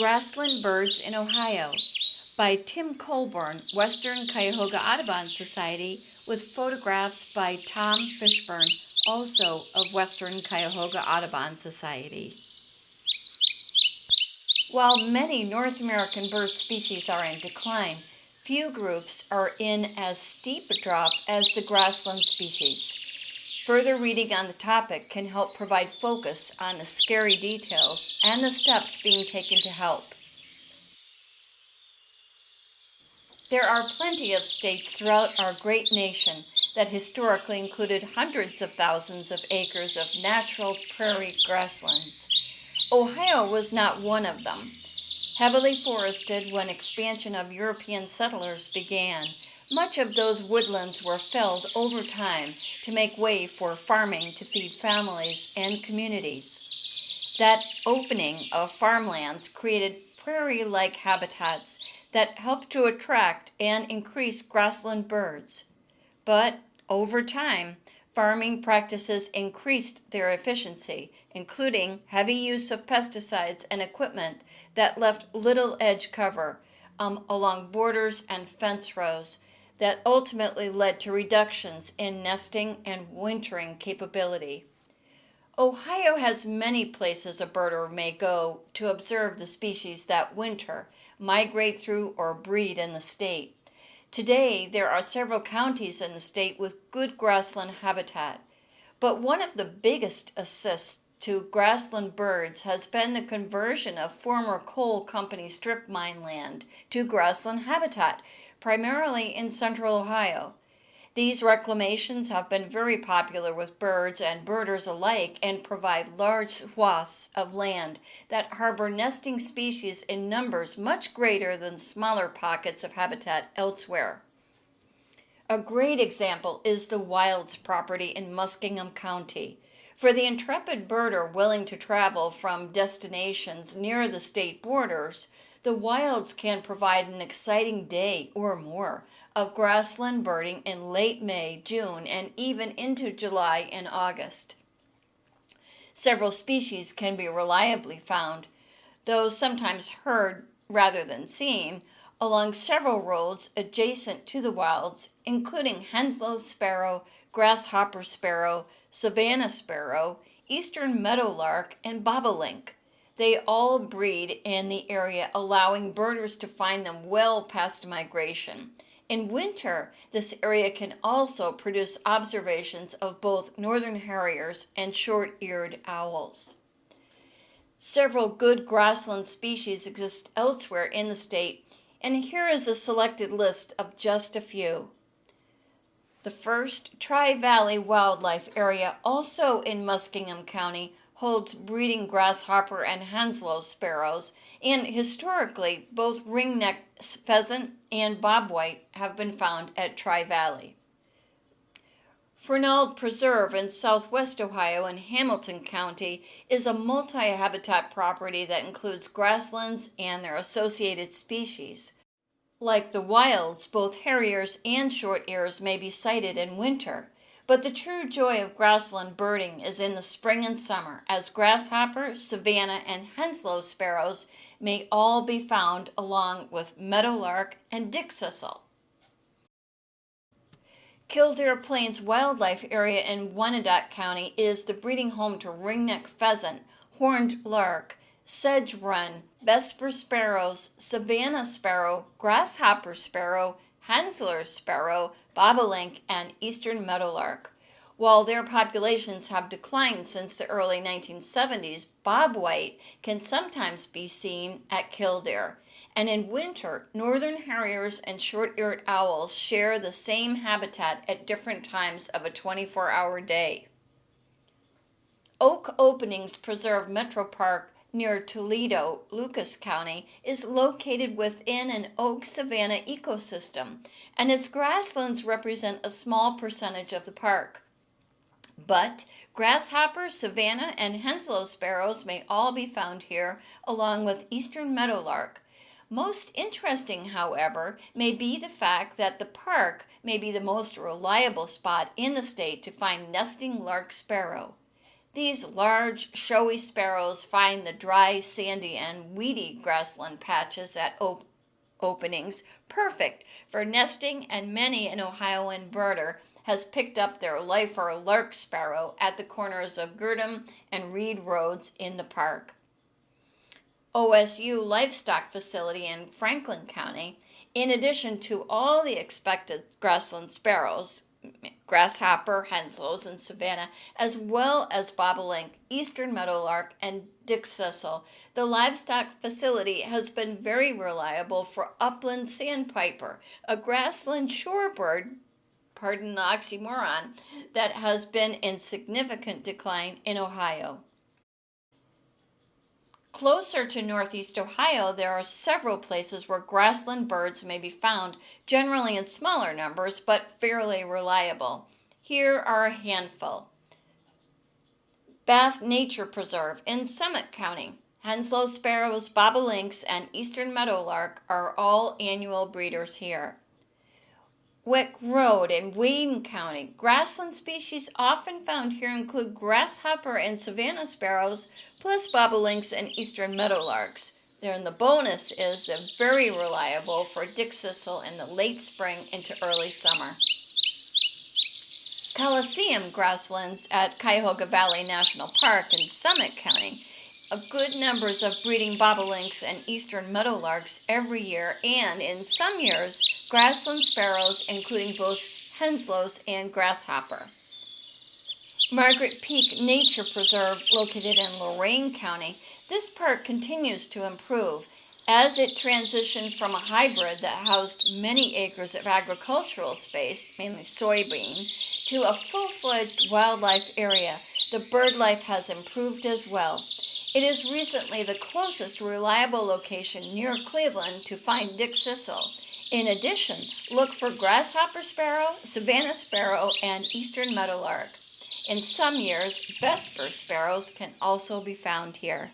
Grassland Birds in Ohio by Tim Colburn, Western Cuyahoga Audubon Society, with photographs by Tom Fishburne, also of Western Cuyahoga Audubon Society. While many North American bird species are in decline, few groups are in as steep a drop as the grassland species. Further reading on the topic can help provide focus on the scary details and the steps being taken to help. There are plenty of states throughout our great nation that historically included hundreds of thousands of acres of natural prairie grasslands. Ohio was not one of them. Heavily forested when expansion of European settlers began, much of those woodlands were felled over time to make way for farming to feed families and communities. That opening of farmlands created prairie-like habitats that helped to attract and increase grassland birds. But over time, farming practices increased their efficiency, including heavy use of pesticides and equipment that left little edge cover um, along borders and fence rows, that ultimately led to reductions in nesting and wintering capability. Ohio has many places a birder may go to observe the species that winter, migrate through, or breed in the state. Today, there are several counties in the state with good grassland habitat, but one of the biggest assists to grassland birds has been the conversion of former coal company strip mine land to grassland habitat, primarily in central Ohio. These reclamations have been very popular with birds and birders alike and provide large swaths of land that harbor nesting species in numbers much greater than smaller pockets of habitat elsewhere. A great example is the Wilds property in Muskingum County. For the intrepid birder willing to travel from destinations near the state borders, the wilds can provide an exciting day or more of grassland birding in late May, June, and even into July and August. Several species can be reliably found, though sometimes heard rather than seen, along several roads adjacent to the wilds, including Henslow's sparrow, grasshopper sparrow, Savannah sparrow, eastern meadowlark, and bobolink. They all breed in the area, allowing birders to find them well past migration. In winter, this area can also produce observations of both northern harriers and short-eared owls. Several good grassland species exist elsewhere in the state, and here is a selected list of just a few. The first Tri-Valley Wildlife Area, also in Muskingum County, holds breeding grasshopper and Henslow sparrows, and historically, both ringneck pheasant and bobwhite have been found at Tri-Valley. Fernald Preserve in southwest Ohio in Hamilton County is a multi-habitat property that includes grasslands and their associated species. Like the wilds, both harriers and short ears may be sighted in winter, but the true joy of grassland birding is in the spring and summer, as grasshopper, Savannah, and Henslow sparrows may all be found along with meadowlark and dickcissel. Killdeer Plains Wildlife Area in Wyandot County is the breeding home to ringneck pheasant, horned lark, sedge wren, vesper sparrows, savannah sparrow, grasshopper sparrow, Henslow sparrow, bobolink, and eastern meadowlark. While their populations have declined since the early 1970s, bobwhite can sometimes be seen at Killdeer. And in winter, northern harriers and short-eared owls share the same habitat at different times of a 24-hour day. Oak Openings Preserve Metro Park near Toledo, Lucas County, is located within an oak savanna ecosystem, and its grasslands represent a small percentage of the park. But grasshopper, Savannah, and Henslow sparrows may all be found here, along with eastern meadowlark. Most interesting, however, may be the fact that the park may be the most reliable spot in the state to find nesting lark sparrow. These large, showy sparrows find the dry, sandy, and weedy grassland patches at op- openings perfect for nesting, and many an Ohioan birder has picked up their lifer lark sparrow at the corners of Girdham and Reed Roads in the park. OSU Livestock Facility in Franklin County, in addition to all the expected grassland sparrows, grasshopper, henslows, and savannah, as well as bobolink, eastern meadowlark, and dick dickcissel. The livestock facility has been very reliable for upland sandpiper, a grassland shorebird, pardon the oxymoron, that has been in significant decline in Ohio. Closer to northeast Ohio, there are several places where grassland birds may be found, generally in smaller numbers, but fairly reliable. Here are a handful. Bath Nature Preserve in Summit County. Henslow sparrows, bobolinks, and eastern meadowlark are all annual breeders here. Wick Road in Wayne County. Grassland species often found here include grasshopper and Savannah sparrows, plus bobolinks and eastern meadowlarks. Then the bonus is they're very reliable for dickcissel in the late spring into early summer. Coliseum grasslands at Cuyahoga Valley National Park in Summit County a good numbers of breeding bobolinks and eastern meadowlarks every year, and in some years, grassland sparrows, including both henslows and grasshopper. Margaret Peak Nature Preserve, located in Lorain County, this park continues to improve as it transitioned from a hybrid that housed many acres of agricultural space, mainly soybean, to a full fledged wildlife area. The bird life has improved as well. It is recently the closest reliable location near Cleveland to find dickcissel. In addition, look for grasshopper sparrow, Savannah sparrow, and eastern meadowlark. In some years, vesper sparrows can also be found here.